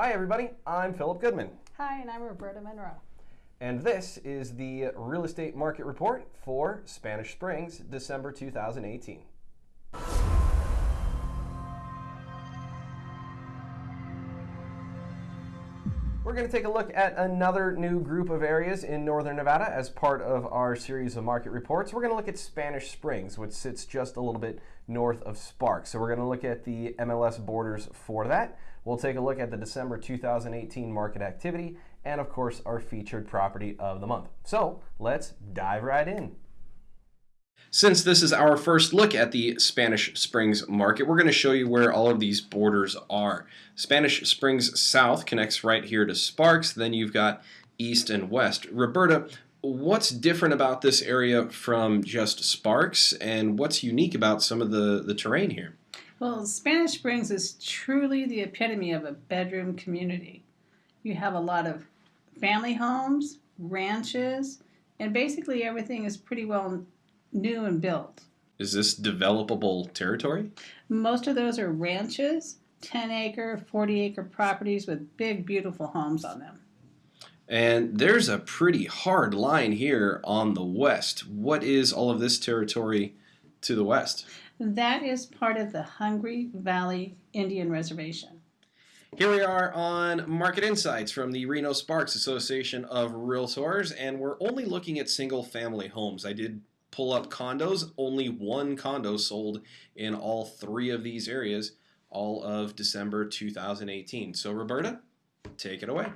Hi, everybody. I'm Philip Goodman, Hi, and I'm Roberta Monroe. and this is the real estate market report for Spanish Springs, December 2018. We're going to take a look at another new group of areas in northern Nevada as part of our series of market reports. We're going to look at Spanish Springs, which sits just a little bit north of Sparks. So we're going to look at the MLS borders for that. We'll take a look at the December 2018 market activity and, of course, our featured property of the month. So let's dive right in. Since this is our first look at the Spanish Springs market, we're going to show you where all of these borders are. Spanish Springs South connects right here to Sparks, then you've got East and West. Roberta, what's different about this area from just Sparks, and what's unique about some of the, the terrain here? Well, Spanish Springs is truly the epitome of a bedroom community. You have a lot of family homes, ranches, and basically everything is pretty well new and built. Is this developable territory? Most of those are ranches, 10 acre, 40 acre properties with big, beautiful homes on them. And there's a pretty hard line here on the west. What is all of this territory to the west? That is part of the Hungry Valley Indian Reservation. Here we are on Market Insights from the Reno Sparks Association of Realtors, and we're only looking at single family homes. I did pull up condos, only one condo sold in all three of these areas, all of December 2018. So, Roberta, take it away.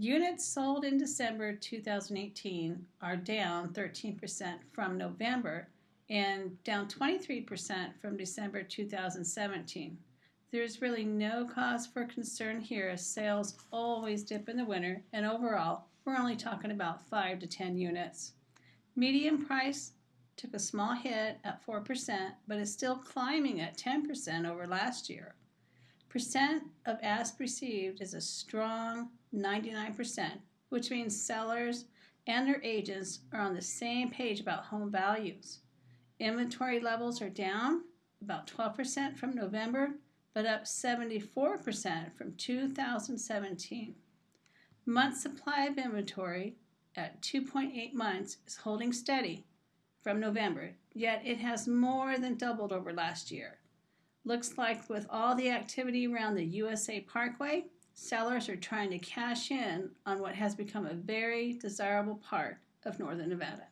Units sold in December 2018 are down 13% from November and down 23% from December 2017. There's really no cause for concern here as sales always dip in the winter and overall we're only talking about 5 to 10 units. Median price took a small hit at 4% but is still climbing at 10% over last year. Percent of ask received is a strong 99%, which means sellers and their agents are on the same page about home values. Inventory levels are down about 12% from November, but up 74% from 2017. Month supply of inventory at 2.8 months is holding steady from November, yet it has more than doubled over last year. Looks like with all the activity around the USA Parkway, sellers are trying to cash in on what has become a very desirable part of northern Nevada.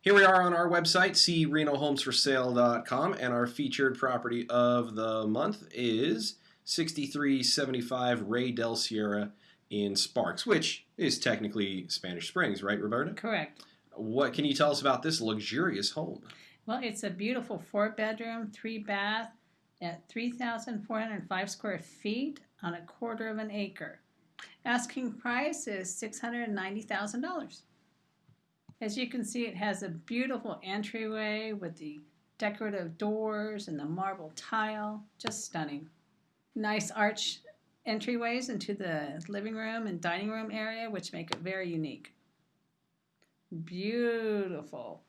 Here we are on our website, crenohomesforsale.com, and our featured property of the month is 6375 Ray Del Sierra in Sparks, which is technically Spanish Springs, right, Roberta? Correct. What can you tell us about this luxurious home? Well, it's a beautiful four bedroom, three bath at 3,405 square feet on a quarter of an acre. Asking price is $690,000. As you can see, it has a beautiful entryway with the decorative doors and the marble tile. Just stunning. Nice arch entryways into the living room and dining room area, which make it very unique. Beautiful.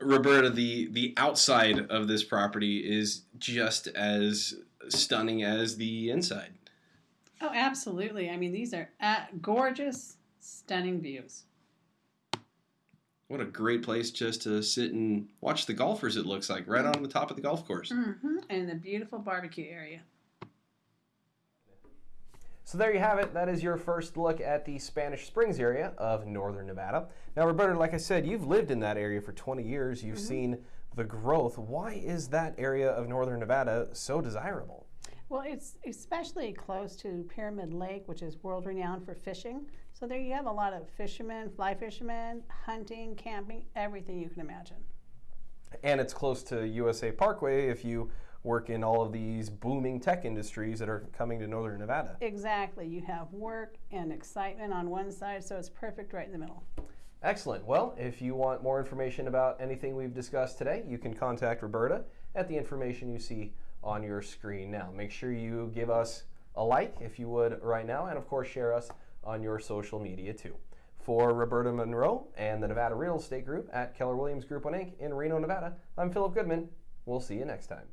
Roberta, the the outside of this property is just as stunning as the inside. Oh, absolutely. I mean, these are uh, gorgeous, stunning views. What a great place just to sit and watch the golfers, it looks like, right on the top of the golf course. Mm-hmm. And the beautiful barbecue area. So there you have it. That is your first look at the Spanish Springs area of northern Nevada. Now, Roberta, like I said, you've lived in that area for 20 years. You've mm-hmm. seen the growth. Why is that area of northern Nevada so desirable? Well, it's especially close to Pyramid Lake, which is world renowned for fishing. So there you have a lot of fishermen, fly fishermen, hunting, camping, everything you can imagine. And it's close to USA Parkway if you work in all of these booming tech industries that are coming to northern Nevada. Exactly. You have work and excitement on one side, so it's perfect right in the middle. Excellent. Well, if you want more information about anything we've discussed today, you can contact Roberta at the information you see on your screen now. Make sure you give us a like if you would right now, and of course, share us on your social media too. For Roberta Monroe and the Nevada Real Estate Group at Keller Williams Group 1 Inc. in Reno, Nevada, I'm Philip Goodman. We'll see you next time.